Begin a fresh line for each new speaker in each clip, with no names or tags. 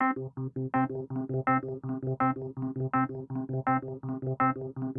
Thank you.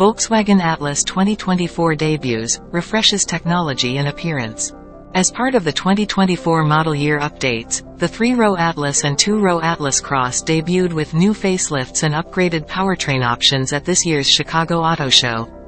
Volkswagen Atlas 2024 debuts, refreshes technology and appearance. As part of the 2024 model year updates, the 3-row Atlas and 2-row Atlas Cross debuted with new facelifts and upgraded powertrain options at this year's Chicago Auto Show.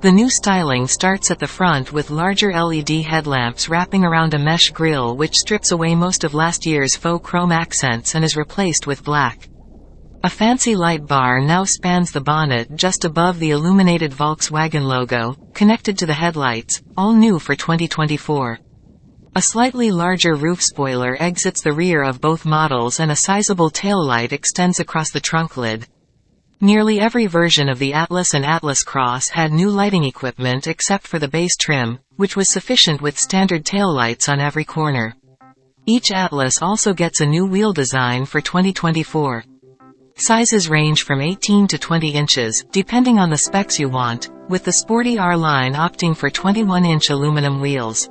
The new styling starts at the front with larger LED headlamps wrapping around a mesh grille which strips away most of last year's faux chrome accents and is replaced with black. A fancy light bar now spans the bonnet just above the illuminated Volkswagen logo, connected to the headlights, all new for 2024. A slightly larger roof spoiler exits the rear of both models and a sizable tail light extends across the trunk lid. Nearly every version of the Atlas and Atlas Cross had new lighting equipment except for the base trim, which was sufficient with standard taillights on every corner. Each Atlas also gets a new wheel design for 2024. Sizes range from 18 to 20 inches, depending on the specs you want, with the sporty R line opting for 21-inch aluminum wheels.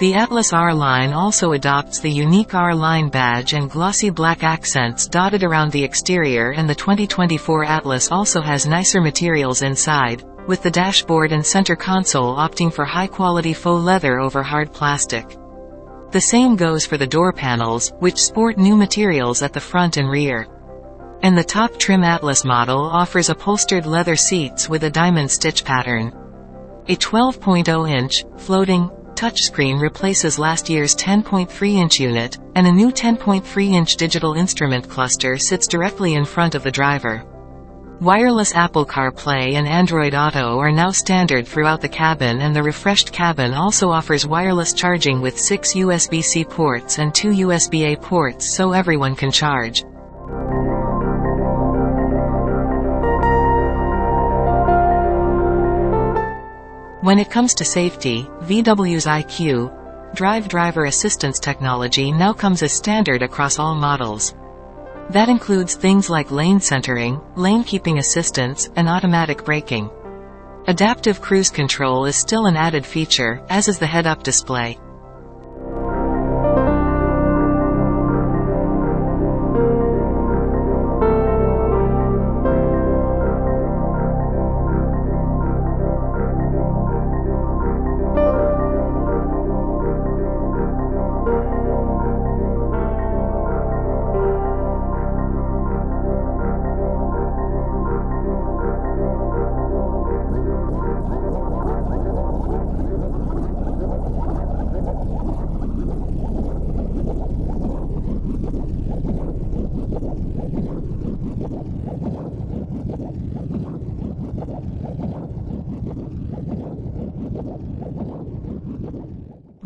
The Atlas R-Line also adopts the unique R-Line badge and glossy black accents dotted around the exterior and the 2024 Atlas also has nicer materials inside, with the dashboard and center console opting for high-quality faux leather over hard plastic. The same goes for the door panels, which sport new materials at the front and rear. And the top trim Atlas model offers upholstered leather seats with a diamond stitch pattern. A 12.0-inch, floating, touchscreen replaces last year's 10.3-inch unit, and a new 10.3-inch digital instrument cluster sits directly in front of the driver. Wireless Apple CarPlay and Android Auto are now standard throughout the cabin and the refreshed cabin also offers wireless charging with six USB-C ports and two USB-A ports so everyone can charge. When it comes to safety, VW's IQ, Drive Driver Assistance technology now comes as standard across all models. That includes things like lane centering, lane keeping assistance, and automatic braking. Adaptive cruise control is still an added feature, as is the head-up display.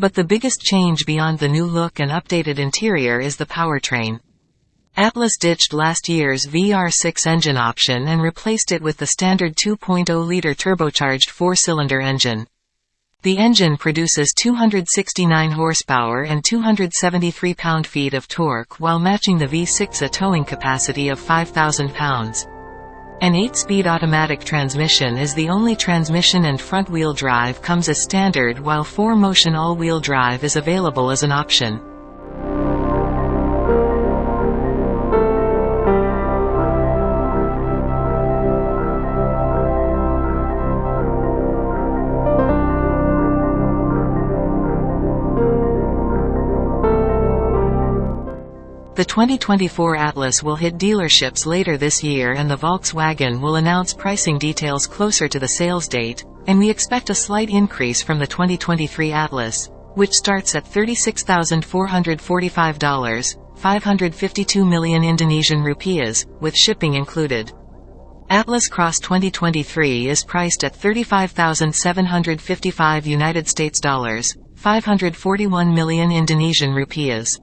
But the biggest change beyond the new look and updated interior is the powertrain. Atlas ditched last year's VR6 engine option and replaced it with the standard 2.0-liter turbocharged four-cylinder engine. The engine produces 269 horsepower and 273 pound-feet of torque while matching the V6 a towing capacity of 5,000 pounds. An 8-speed automatic transmission is the only transmission and front-wheel drive comes as standard while 4Motion all-wheel drive is available as an option. The 2024 Atlas will hit dealerships later this year and the Volkswagen will announce pricing details closer to the sales date, and we expect a slight increase from the 2023 Atlas, which starts at $36,445, 552 million Indonesian rupiahs, with shipping included. Atlas Cross 2023 is priced at 35,755 United States dollars, 541 million Indonesian rupiahs.